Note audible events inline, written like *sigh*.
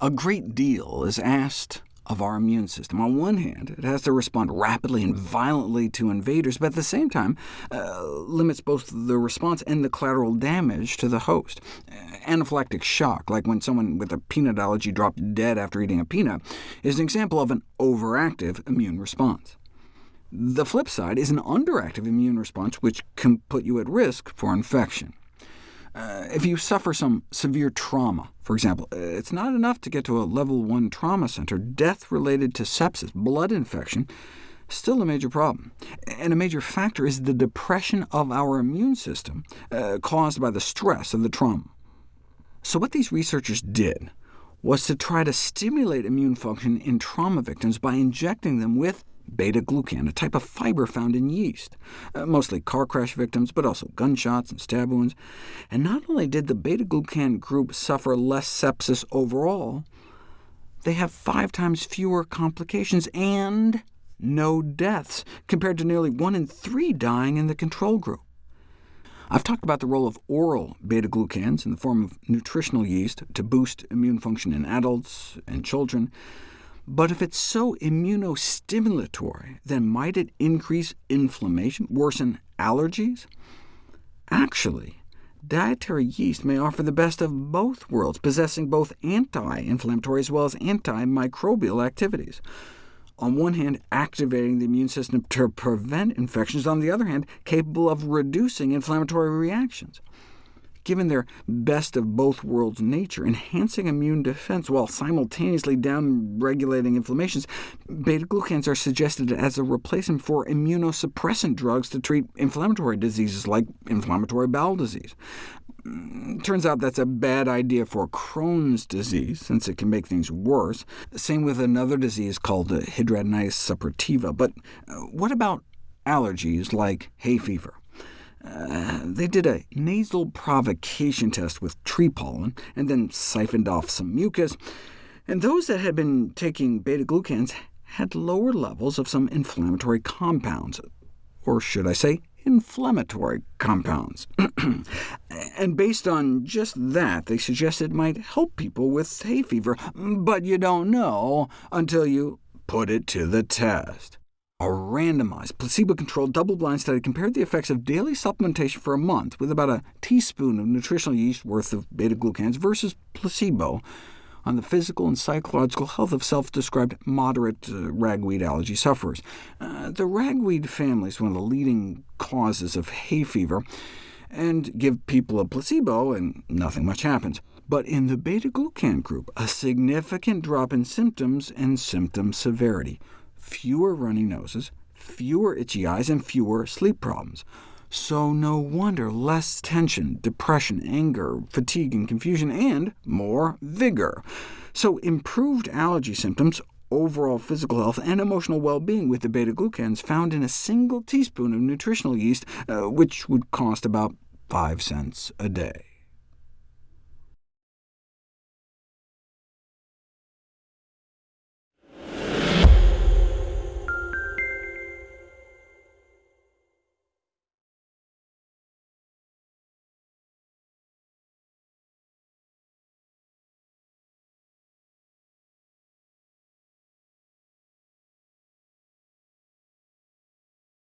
A great deal is asked of our immune system. On one hand, it has to respond rapidly and violently to invaders, but at the same time uh, limits both the response and the collateral damage to the host. Anaphylactic shock, like when someone with a peanut allergy dropped dead after eating a peanut, is an example of an overactive immune response. The flip side is an underactive immune response, which can put you at risk for infection. Uh, if you suffer some severe trauma, for example, uh, it's not enough to get to a level 1 trauma center. Death related to sepsis, blood infection, still a major problem. And a major factor is the depression of our immune system uh, caused by the stress of the trauma. So what these researchers did was to try to stimulate immune function in trauma victims by injecting them with beta-glucan, a type of fiber found in yeast, uh, mostly car crash victims, but also gunshots and stab wounds. And not only did the beta-glucan group suffer less sepsis overall, they have five times fewer complications and no deaths, compared to nearly one in three dying in the control group. I've talked about the role of oral beta-glucans in the form of nutritional yeast to boost immune function in adults and children. But if it's so immunostimulatory, then might it increase inflammation, worsen allergies? Actually, dietary yeast may offer the best of both worlds, possessing both anti-inflammatory as well as antimicrobial activities. On one hand, activating the immune system to prevent infections, on the other hand, capable of reducing inflammatory reactions given their best of both worlds nature, enhancing immune defense while simultaneously downregulating inflammations, beta-glucans are suggested as a replacement for immunosuppressant drugs to treat inflammatory diseases like inflammatory bowel disease. Mm, turns out that's a bad idea for Crohn's disease, since it can make things worse. Same with another disease called hidradenitis suppurativa. But uh, what about allergies like hay fever? Uh, they did a nasal provocation test with tree pollen, and then siphoned off some mucus, and those that had been taking beta-glucans had lower levels of some inflammatory compounds, or should I say inflammatory compounds. *clears throat* and based on just that, they suggested it might help people with hay fever, but you don't know until you put it to the test. A randomized, placebo-controlled, double-blind study compared the effects of daily supplementation for a month with about a teaspoon of nutritional yeast worth of beta-glucans versus placebo on the physical and psychological health of self-described moderate uh, ragweed allergy sufferers. Uh, the ragweed family is one of the leading causes of hay fever, and give people a placebo and nothing much happens. But in the beta-glucan group, a significant drop in symptoms and symptom severity fewer runny noses, fewer itchy eyes, and fewer sleep problems. So no wonder less tension, depression, anger, fatigue, and confusion, and more vigor. So improved allergy symptoms, overall physical health, and emotional well-being with the beta-glucans found in a single teaspoon of nutritional yeast, uh, which would cost about 5 cents a day.